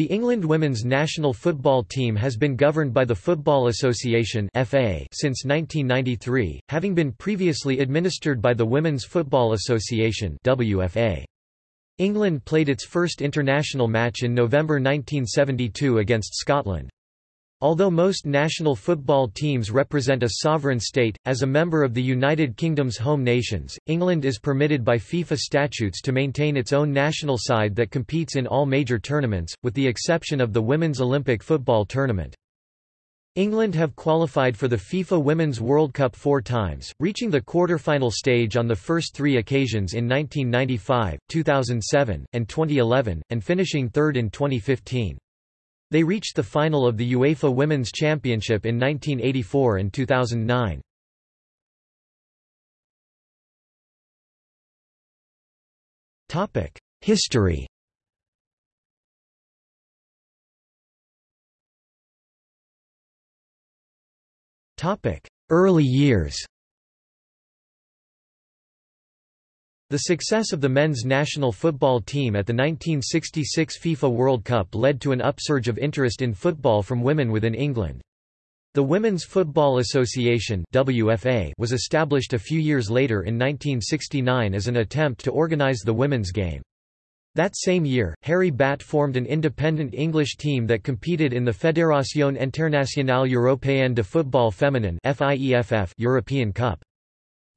The England women's national football team has been governed by the Football Association (FA) since 1993, having been previously administered by the Women's Football Association (WFA). England played its first international match in November 1972 against Scotland. Although most national football teams represent a sovereign state, as a member of the United Kingdom's home nations, England is permitted by FIFA statutes to maintain its own national side that competes in all major tournaments, with the exception of the Women's Olympic Football Tournament. England have qualified for the FIFA Women's World Cup four times, reaching the quarter-final stage on the first three occasions in 1995, 2007, and 2011, and finishing third in 2015. They reached the final of the UEFA Women's Championship in 1984 and 2009. History Early years The success of the men's national football team at the 1966 FIFA World Cup led to an upsurge of interest in football from women within England. The Women's Football Association WFA was established a few years later in 1969 as an attempt to organise the women's game. That same year, Harry Batt formed an independent English team that competed in the Fédération Internationale Européenne de Football Féminin European Cup.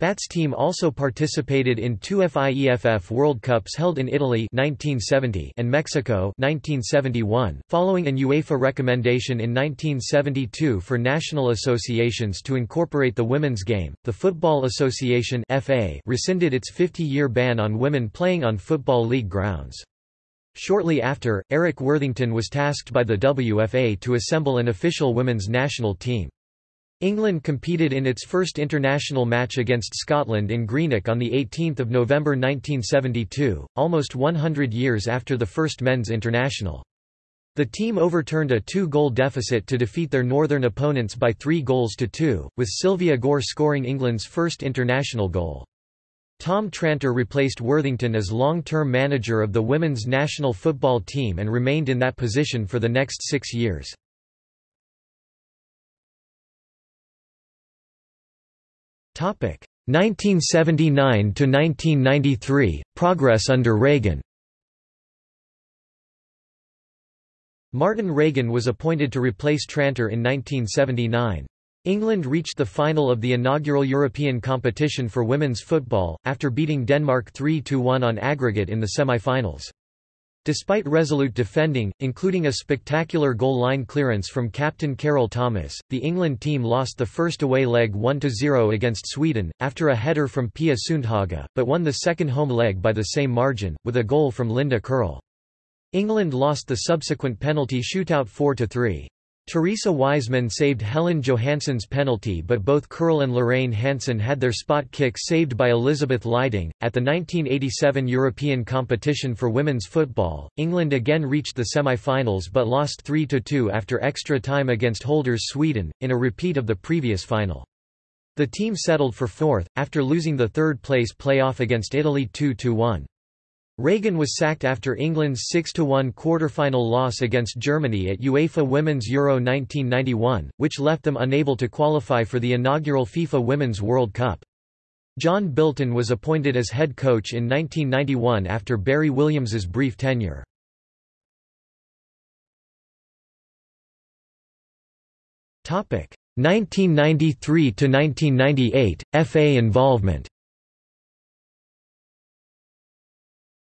Batt's team also participated in two FIEFF World Cups held in Italy 1970 and Mexico 1971, following an UEFA recommendation in 1972 for national associations to incorporate the women's game. The Football Association (FA) rescinded its 50-year ban on women playing on football league grounds. Shortly after, Eric Worthington was tasked by the WFA to assemble an official women's national team. England competed in its first international match against Scotland in Greenock on 18 November 1972, almost 100 years after the first men's international. The team overturned a two-goal deficit to defeat their northern opponents by three goals to two, with Sylvia Gore scoring England's first international goal. Tom Tranter replaced Worthington as long-term manager of the women's national football team and remained in that position for the next six years. 1979 to 1993 progress under Reagan Martin Reagan was appointed to replace Tranter in 1979. England reached the final of the inaugural European competition for women's football, after beating Denmark 3–1 on aggregate in the semi-finals. Despite resolute defending, including a spectacular goal line clearance from captain Carol Thomas, the England team lost the first away leg 1–0 against Sweden, after a header from Pia Sundhage, but won the second home leg by the same margin, with a goal from Linda Curl. England lost the subsequent penalty shootout 4–3. Theresa Wiseman saved Helen Johansson's penalty, but both Curl and Lorraine Hanson had their spot kick saved by Elizabeth Leiding. At the 1987 European competition for women's football, England again reached the semi finals but lost 3 2 after extra time against holders Sweden, in a repeat of the previous final. The team settled for fourth, after losing the third place playoff against Italy 2 1. Reagan was sacked after England's 6–1 quarter-final loss against Germany at UEFA Women's Euro 1991, which left them unable to qualify for the inaugural FIFA Women's World Cup. John Bilton was appointed as head coach in 1991 after Barry Williams's brief tenure. Topic 1993 to 1998 FA involvement.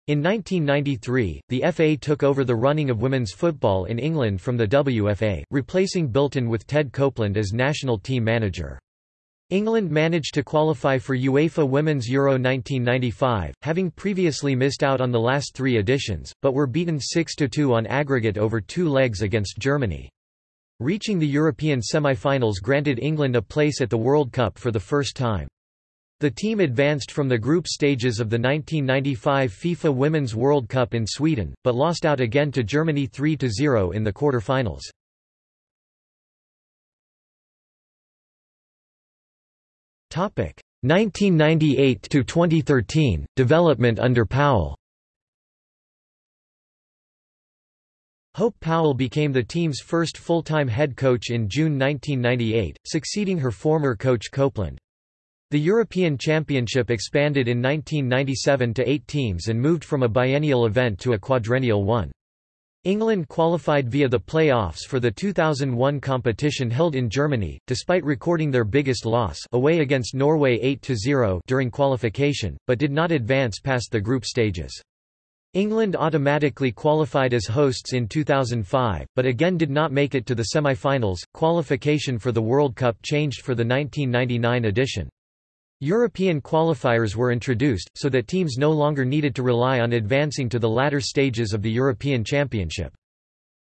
In 1993, the FA took over the running of women's football in England from the WFA, replacing Bilton with Ted Copeland as national team manager. England managed to qualify for UEFA Women's Euro 1995, having previously missed out on the last three editions, but were beaten 6–2 on aggregate over two legs against Germany. Reaching the European semi-finals granted England a place at the World Cup for the first time. The team advanced from the group stages of the 1995 FIFA Women's World Cup in Sweden, but lost out again to Germany 3–0 in the quarter-finals. Topic 1998 to 2013 development under Powell. Hope Powell became the team's first full-time head coach in June 1998, succeeding her former coach Copeland. The European Championship expanded in 1997 to eight teams and moved from a biennial event to a quadrennial one. England qualified via the play-offs for the 2001 competition held in Germany, despite recording their biggest loss away against Norway 8–0 during qualification, but did not advance past the group stages. England automatically qualified as hosts in 2005, but again did not make it to the semi-finals. Qualification for the World Cup changed for the 1999 edition. European qualifiers were introduced, so that teams no longer needed to rely on advancing to the latter stages of the European Championship.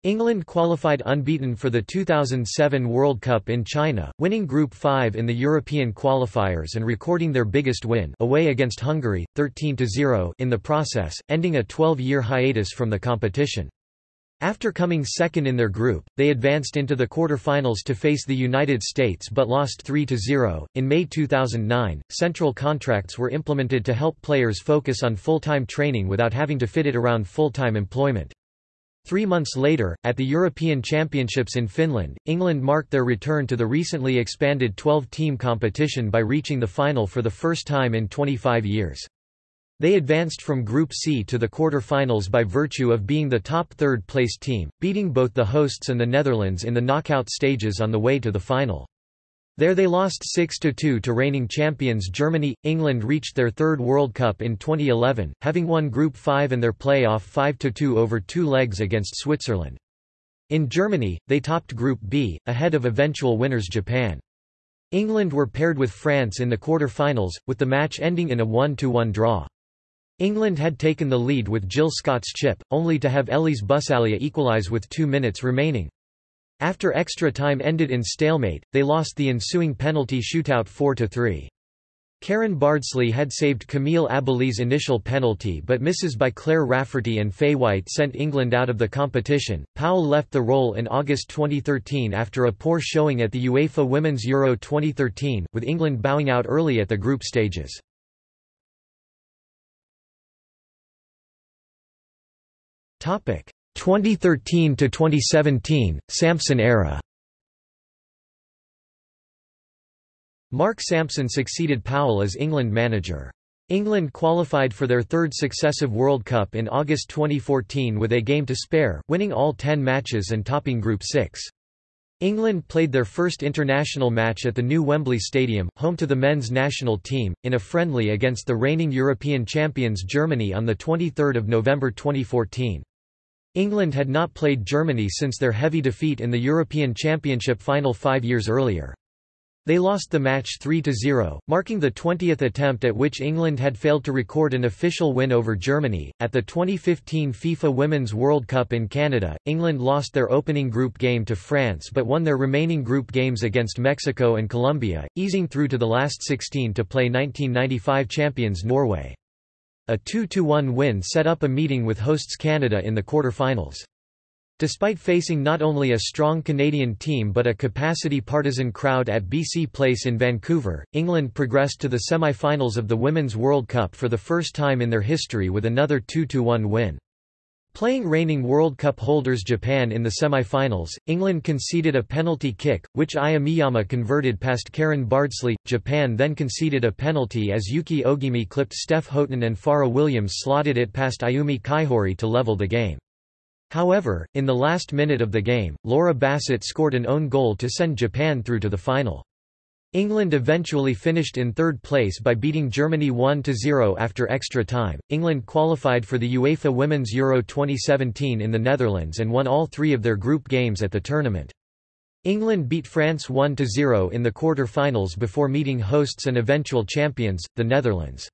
England qualified unbeaten for the 2007 World Cup in China, winning Group 5 in the European qualifiers and recording their biggest win away against Hungary, 13–0 in the process, ending a 12-year hiatus from the competition. After coming second in their group, they advanced into the quarter-finals to face the United States but lost 3–0. In May 2009, central contracts were implemented to help players focus on full-time training without having to fit it around full-time employment. Three months later, at the European Championships in Finland, England marked their return to the recently expanded 12-team competition by reaching the final for the first time in 25 years. They advanced from Group C to the quarter-finals by virtue of being the top third-placed team, beating both the hosts and the Netherlands in the knockout stages on the way to the final. There they lost 6–2 to reigning champions Germany. England reached their third World Cup in 2011, having won Group 5 and their play-off 5–2 over two legs against Switzerland. In Germany, they topped Group B, ahead of eventual winners Japan. England were paired with France in the quarter-finals, with the match ending in a 1–1 draw. England had taken the lead with Jill Scott's chip, only to have Elise Bussaglia equalise with two minutes remaining. After extra time ended in stalemate, they lost the ensuing penalty shootout 4–3. Karen Bardsley had saved Camille Abily's initial penalty but misses by Claire Rafferty and Fay White sent England out of the competition. Powell left the role in August 2013 after a poor showing at the UEFA Women's Euro 2013, with England bowing out early at the group stages. 2013 to 2017 Sampson era Mark Sampson succeeded Powell as England manager. England qualified for their third successive World Cup in August 2014 with a game to spare, winning all 10 matches and topping Group 6. England played their first international match at the new Wembley Stadium, home to the men's national team, in a friendly against the reigning European champions Germany on 23 November 2014. England had not played Germany since their heavy defeat in the European Championship final five years earlier. They lost the match 3–0, marking the 20th attempt at which England had failed to record an official win over Germany. At the 2015 FIFA Women's World Cup in Canada, England lost their opening group game to France but won their remaining group games against Mexico and Colombia, easing through to the last 16 to play 1995 champions Norway. A 2–1 win set up a meeting with hosts Canada in the quarter-finals. Despite facing not only a strong Canadian team but a capacity partisan crowd at BC Place in Vancouver, England progressed to the semi-finals of the Women's World Cup for the first time in their history with another 2–1 win. Playing reigning World Cup holders Japan in the semi-finals, England conceded a penalty kick, which Aya Miyama converted past Karen Bardsley. Japan then conceded a penalty as Yuki Ogimi clipped Steph Houghton and Fara Williams slotted it past Ayumi Kaihori to level the game. However, in the last minute of the game, Laura Bassett scored an own goal to send Japan through to the final. England eventually finished in third place by beating Germany 1–0 after extra time. England qualified for the UEFA Women's Euro 2017 in the Netherlands and won all three of their group games at the tournament. England beat France 1–0 in the quarter-finals before meeting hosts and eventual champions, the Netherlands.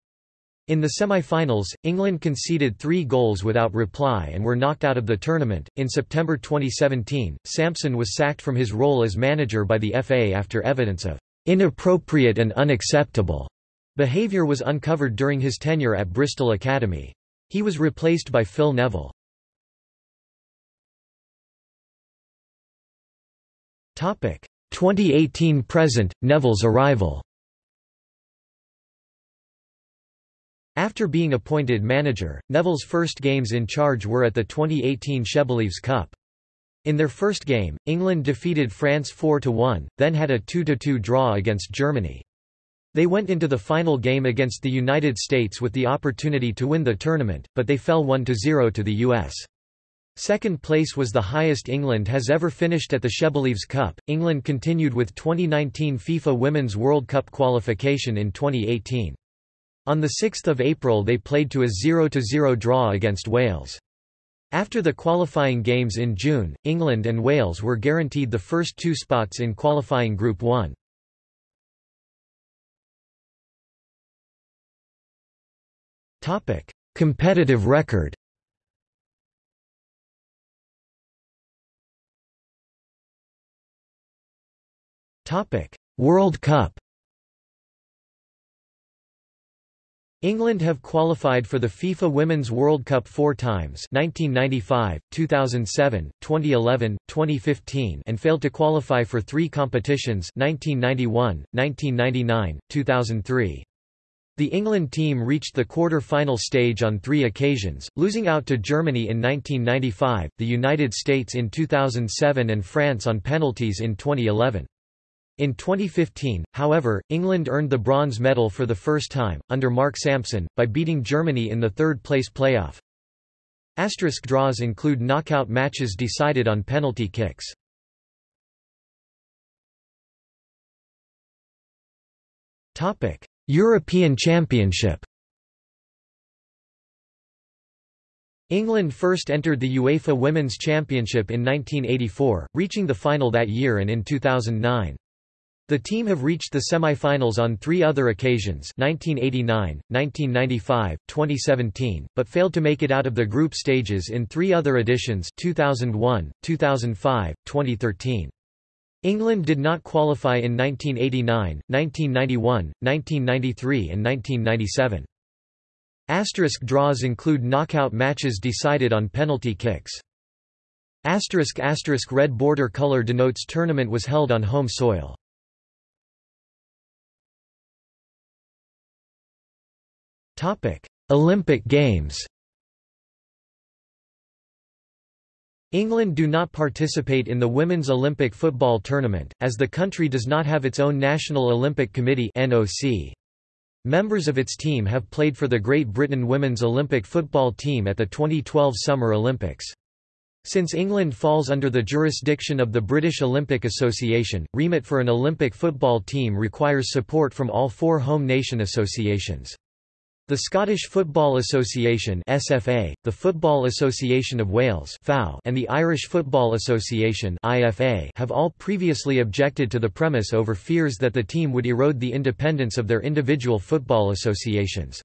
In the semi-finals, England conceded three goals without reply and were knocked out of the tournament. In September 2017, Sampson was sacked from his role as manager by the FA after evidence of Inappropriate and unacceptable behavior was uncovered during his tenure at Bristol Academy. He was replaced by Phil Neville. Topic 2018 present Neville's arrival. After being appointed manager, Neville's first games in charge were at the 2018 Shebelieves Cup. In their first game, England defeated France 4–1, then had a 2–2 draw against Germany. They went into the final game against the United States with the opportunity to win the tournament, but they fell 1–0 to the US. Second place was the highest England has ever finished at the Shebelieves Cup. England continued with 2019 FIFA Women's World Cup qualification in 2018. On 6 April they played to a 0–0 draw against Wales. After the qualifying games in June, England and Wales were guaranteed the first two spots in qualifying Group 1. Competitive record. World Cup England have qualified for the FIFA Women's World Cup four times 1995, 2007, 2011, 2015 and failed to qualify for three competitions 1991, 1999, 2003. The England team reached the quarter-final stage on three occasions, losing out to Germany in 1995, the United States in 2007 and France on penalties in 2011. In 2015, however, England earned the bronze medal for the first time, under Mark Sampson, by beating Germany in the third-place playoff. Asterisk draws include knockout matches decided on penalty kicks. European Championship England first entered the UEFA Women's Championship in 1984, reaching the final that year and in 2009. The team have reached the semi-finals on three other occasions 1989, 1995, 2017, but failed to make it out of the group stages in three other editions 2001, 2005, 2013. England did not qualify in 1989, 1991, 1993 and 1997. Asterisk draws include knockout matches decided on penalty kicks. Asterisk asterisk red border color denotes tournament was held on home soil. Topic: Olympic Games. England do not participate in the Women's Olympic Football Tournament, as the country does not have its own National Olympic Committee (NOC). Members of its team have played for the Great Britain Women's Olympic football team at the 2012 Summer Olympics. Since England falls under the jurisdiction of the British Olympic Association, remit for an Olympic football team requires support from all four home nation associations. The Scottish Football Association SFA, the Football Association of Wales FAW, and the Irish Football Association IFA have all previously objected to the premise over fears that the team would erode the independence of their individual football associations.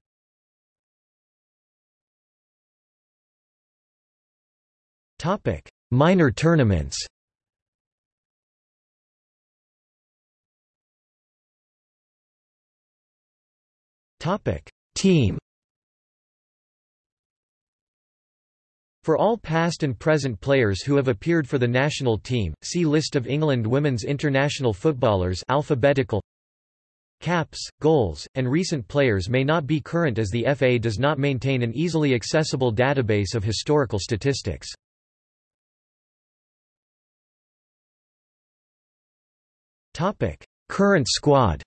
Topic: Minor tournaments Topic Team For all past and present players who have appeared for the national team, see List of England women's international footballers alphabetical Caps, goals, and recent players may not be current as the FA does not maintain an easily accessible database of historical statistics. Current squad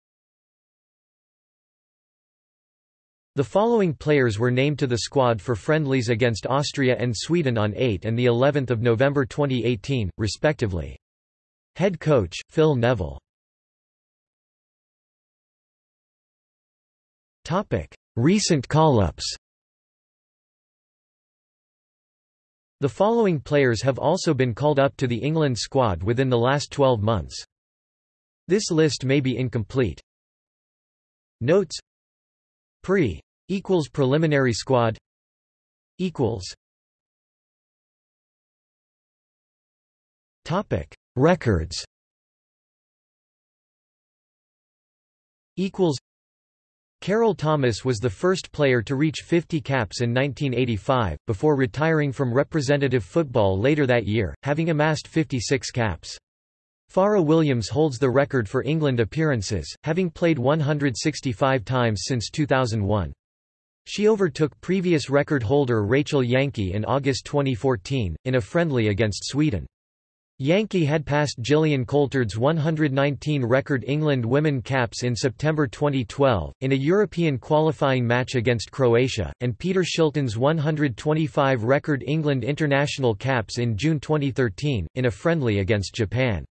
The following players were named to the squad for friendlies against Austria and Sweden on 8 and the 11th of November 2018, respectively. Head coach Phil Neville. Topic: Recent call-ups. The following players have also been called up to the England squad within the last 12 months. This list may be incomplete. Notes Pre equals preliminary squad equals topic records equals Carol Thomas was the first player to reach 50 caps in 1985, before retiring from representative football later that year, having amassed 56 caps. Fara Williams holds the record for England appearances, having played 165 times since 2001. She overtook previous record holder Rachel Yankey in August 2014, in a friendly against Sweden. Yankey had passed Gillian Coulthard's 119 record England women caps in September 2012, in a European qualifying match against Croatia, and Peter Shilton's 125 record England international caps in June 2013, in a friendly against Japan.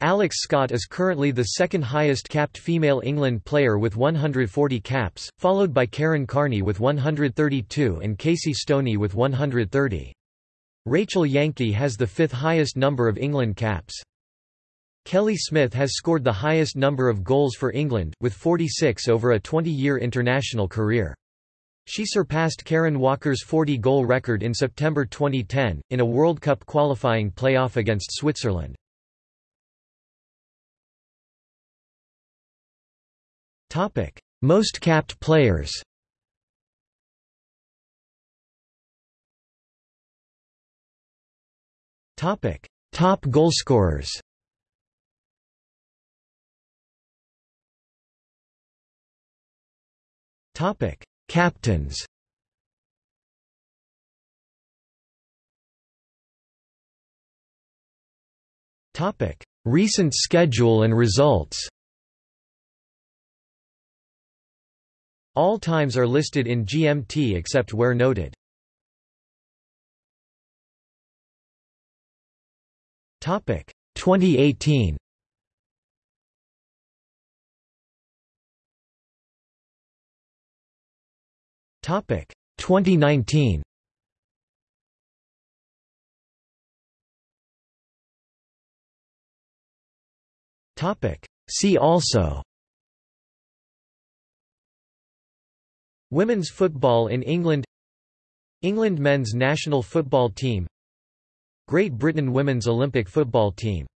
Alex Scott is currently the second highest capped female England player with 140 caps, followed by Karen Carney with 132 and Casey Stoney with 130. Rachel Yankey has the fifth highest number of England caps. Kelly Smith has scored the highest number of goals for England, with 46 over a 20-year international career. She surpassed Karen Walker's 40-goal record in September 2010, in a World Cup qualifying playoff against Switzerland. Most capped players Topic: Top goalscorers. Topic: Captains. Topic: Recent schedule and results. All times are listed in GMT except where noted. Topic 2018. Topic 2019. Topic See also Women's football in England England men's national football team Great Britain women's Olympic football team